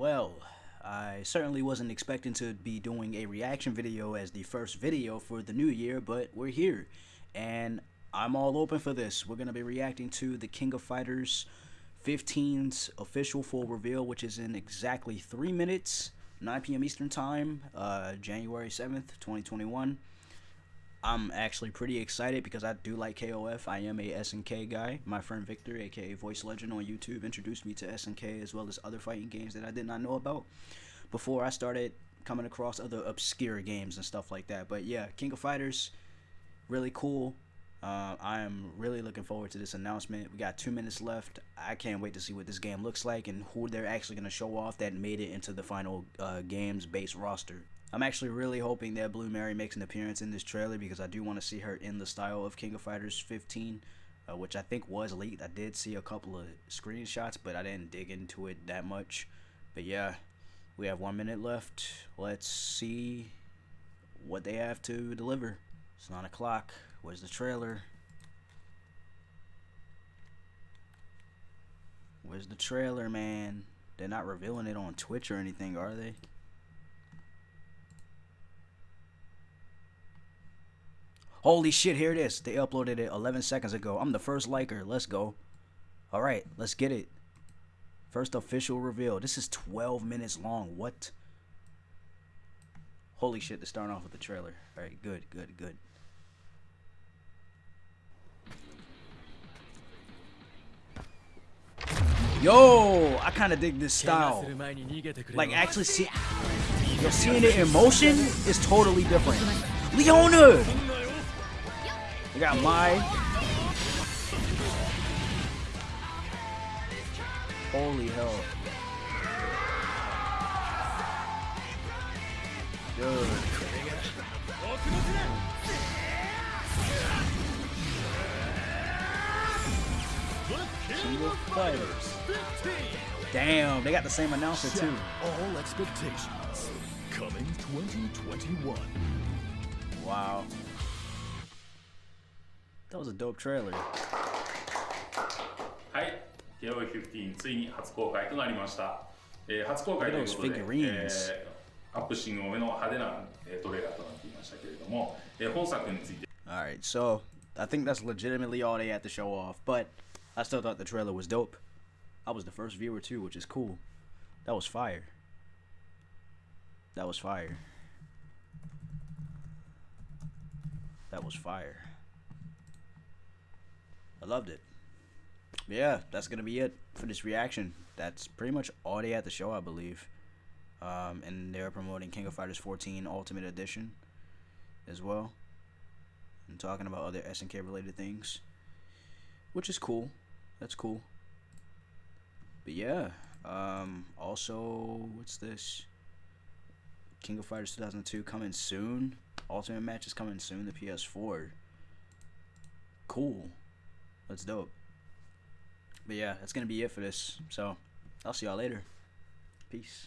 Well, I certainly wasn't expecting to be doing a reaction video as the first video for the new year, but we're here. And I'm all open for this. We're going to be reacting to the King of Fighters 15's official full reveal, which is in exactly 3 minutes, 9 p.m. Eastern Time, uh, January 7th, 2021. I'm actually pretty excited because I do like KOF. I am a SNK guy. My friend Victor, aka Voice Legend on YouTube, introduced me to SNK as well as other fighting games that I did not know about before I started coming across other obscure games and stuff like that. But yeah, King of Fighters, really cool. Uh, I am really looking forward to this announcement. We got two minutes left. I can't wait to see what this game looks like and who they're actually going to show off that made it into the final uh, game's base roster. I'm actually really hoping that Blue Mary makes an appearance in this trailer because I do want to see her in the style of King of Fighters 15, uh, which I think was leaked. I did see a couple of screenshots, but I didn't dig into it that much. But yeah, we have one minute left. Let's see what they have to deliver. It's 9 o'clock. Where's the trailer? Where's the trailer, man? They're not revealing it on Twitch or anything, are they? Holy shit, here it is. They uploaded it 11 seconds ago. I'm the first liker. Let's go. All right, let's get it. First official reveal. This is 12 minutes long. What? Holy shit, they're starting off with the trailer. All right, good, good, good. Yo, I kind of dig this style. Like, actually see, yo, seeing it in motion is totally different. Leona! We got Mai. Holy hell. Dude. Damn, they got the same announcer too. All expectations coming 2021. Wow. That was a dope trailer. はい、KOF15 so I think that's legitimately all they had to show off, but I still thought the trailer was dope. I was the first viewer too, which is cool. That was fire. That was fire. That was fire. Loved it. Yeah, that's gonna be it for this reaction. That's pretty much all they had to show, I believe. Um, and they're promoting King of Fighters 14 Ultimate Edition as well and talking about other SNK related things, which is cool. That's cool. But yeah, um, also what's this? King of Fighters 2002 coming soon. Ultimate match is coming soon. The PS4. Cool. That's dope. But yeah, that's gonna be it for this. So I'll see y'all later. Peace.